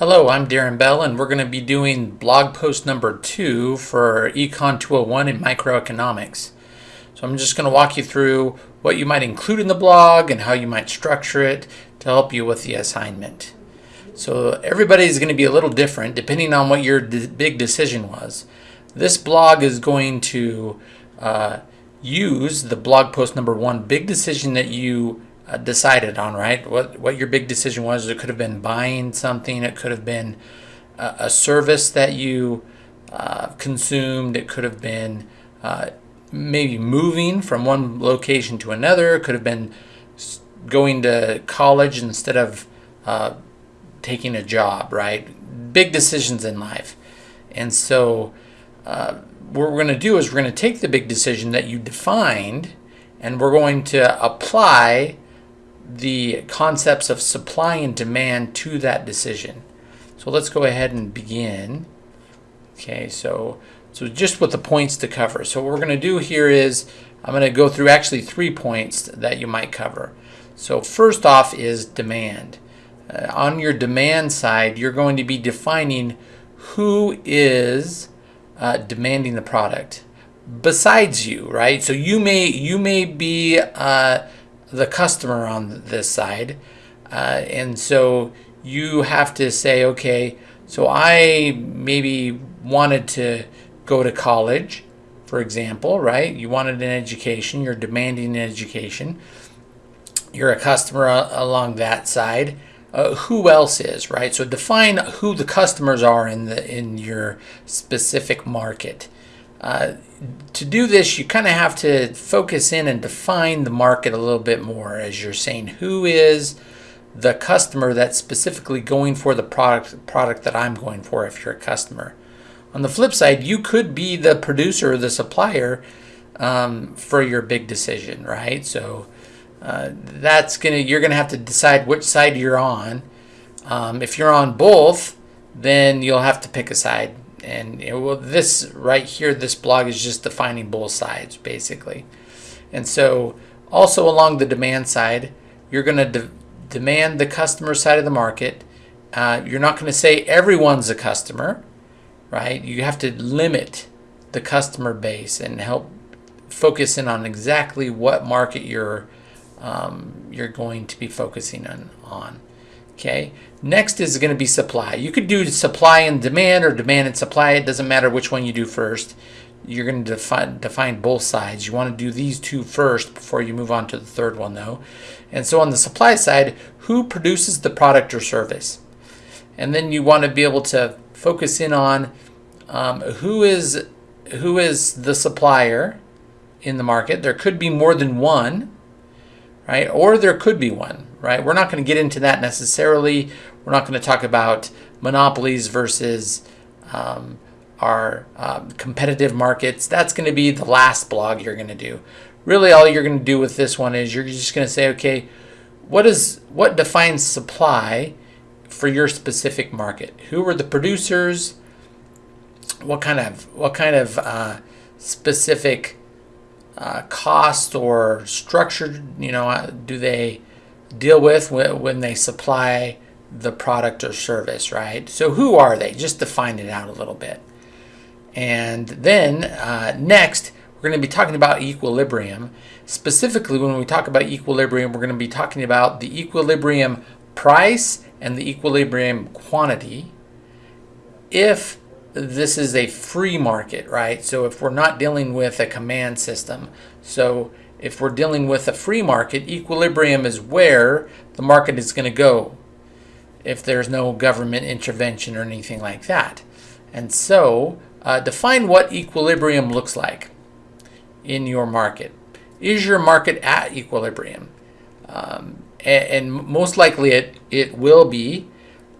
Hello, I'm Darren Bell, and we're going to be doing blog post number two for Econ 201 in microeconomics. So I'm just going to walk you through what you might include in the blog and how you might structure it to help you with the assignment. So everybody's going to be a little different depending on what your big decision was. This blog is going to uh, use the blog post number one big decision that you decided on, right? What what your big decision was. It could have been buying something. It could have been a, a service that you uh, consumed. It could have been uh, maybe moving from one location to another. It could have been going to college instead of uh, taking a job, right? Big decisions in life. And so, uh, what we're going to do is we're going to take the big decision that you defined and we're going to apply the concepts of supply and demand to that decision. So let's go ahead and begin. Okay, so so just with the points to cover. So what we're going to do here is I'm going to go through actually three points that you might cover. So first off is demand. Uh, on your demand side, you're going to be defining who is uh, demanding the product besides you, right? So you may you may be uh, the customer on this side. Uh, and so you have to say, okay, so I maybe wanted to go to college, for example, right? You wanted an education, you're demanding an education. You're a customer along that side. Uh, who else is, right? So define who the customers are in the in your specific market. Uh, to do this, you kind of have to focus in and define the market a little bit more as you're saying who is the customer that's specifically going for the product product that I'm going for if you're a customer. On the flip side, you could be the producer or the supplier um, for your big decision, right? So uh, that's gonna you're gonna have to decide which side you're on. Um, if you're on both, then you'll have to pick a side and it will, this right here, this blog is just defining both sides basically. And so also along the demand side, you're going to de demand the customer side of the market. Uh, you're not going to say everyone's a customer, right? You have to limit the customer base and help focus in on exactly what market you're um, you're going to be focusing on. on. Okay. Next is going to be supply. You could do supply and demand or demand and supply. It doesn't matter which one you do first. You're going to define, define both sides. You want to do these two first before you move on to the third one though. And so on the supply side, who produces the product or service? And then you want to be able to focus in on um, who is who is the supplier in the market. There could be more than one, right? Or there could be one right? We're not going to get into that necessarily. We're not going to talk about monopolies versus um, our um, competitive markets. That's going to be the last blog you're going to do. Really, all you're going to do with this one is you're just going to say, okay, what is what defines supply for your specific market? Who are the producers? What kind of what kind of uh, specific uh, cost or structure? You know, uh, do they deal with when they supply the product or service, right? So who are they? Just define it out a little bit. And then uh, next, we're going to be talking about equilibrium. Specifically, when we talk about equilibrium, we're going to be talking about the equilibrium price and the equilibrium quantity if this is a free market, right? So if we're not dealing with a command system. So if we're dealing with a free market, equilibrium is where the market is going to go if there's no government intervention or anything like that. And so uh, define what equilibrium looks like in your market. Is your market at equilibrium? Um, and, and, most likely it, it will be.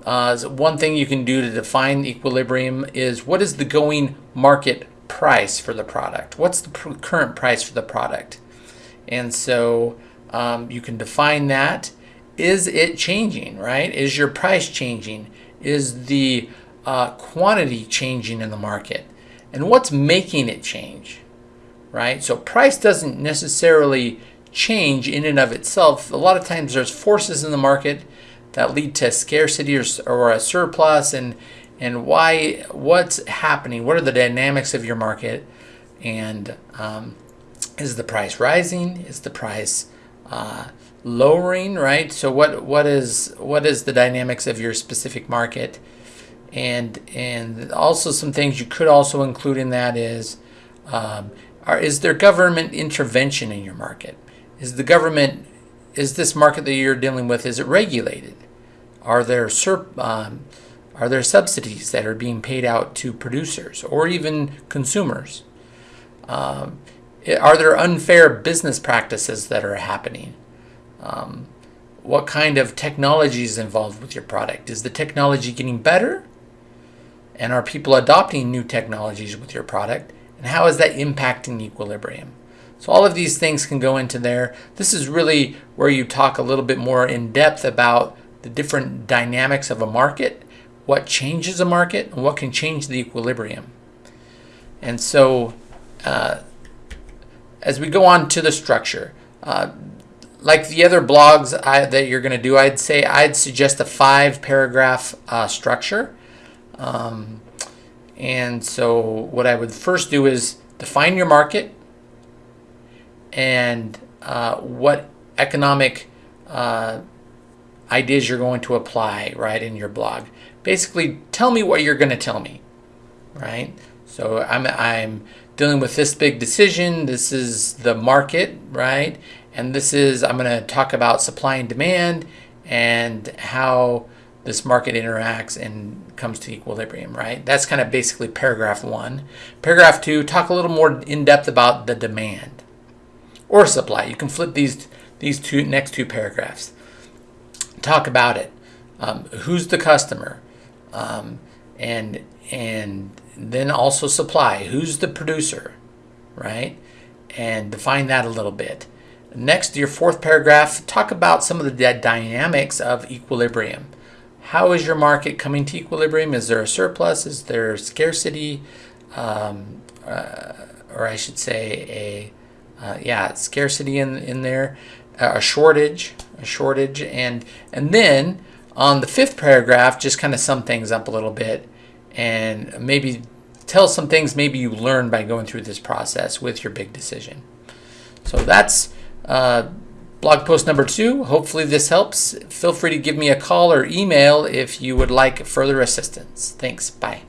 Uh, so one thing you can do to define equilibrium is what is the going market price for the product? What's the pr current price for the product? And so um, you can define that. Is it changing, right? Is your price changing? Is the uh, quantity changing in the market? And what's making it change, right? So price doesn't necessarily change in and of itself. A lot of times there's forces in the market that lead to scarcity or, or a surplus and and why what's happening what are the dynamics of your market and um, is the price rising? Is the price uh, lowering right? So what what is what is the dynamics of your specific market? And and also some things you could also include in that is um, are, is there government intervention in your market? Is the government is this market that you're dealing with is it regulated? Are there um, are there subsidies that are being paid out to producers or even consumers? Um, are there unfair business practices that are happening um, what kind of technology is involved with your product is the technology getting better and are people adopting new technologies with your product? And how is that impacting equilibrium? So all of these things can go into there. This is really where you talk a little bit more in depth about the different dynamics of a market, what changes a market, and what can change the equilibrium. And so uh, as we go on to the structure, uh, like the other blogs I, that you're going to do, I'd say I'd suggest a five paragraph uh, structure. Um, and so what I would first do is define your market and uh, what economic uh, ideas you're going to apply right in your blog. Basically, tell me what you're going to tell me, right? So I'm, I'm dealing with this big decision. This is the market, right? And this is, I'm going to talk about supply and demand and how this market interacts and comes to equilibrium, right? That's kind of basically paragraph one. Paragraph two, talk a little more in depth about the demand or supply. You can flip these these two next two paragraphs. Talk about it. Um, who's the customer? Um, and and then also supply. Who's the producer, right? And define that a little bit. Next, your fourth paragraph, talk about some of the dynamics of equilibrium. How is your market coming to equilibrium? Is there a surplus? Is there scarcity? Um, uh, or I should say a, uh, yeah, scarcity in, in there, uh, a shortage, a shortage. And, and then on the fifth paragraph, just kind of sum things up a little bit and maybe tell some things maybe you learned by going through this process with your big decision. So that's uh, blog post number two. Hopefully this helps. Feel free to give me a call or email if you would like further assistance. Thanks. Bye.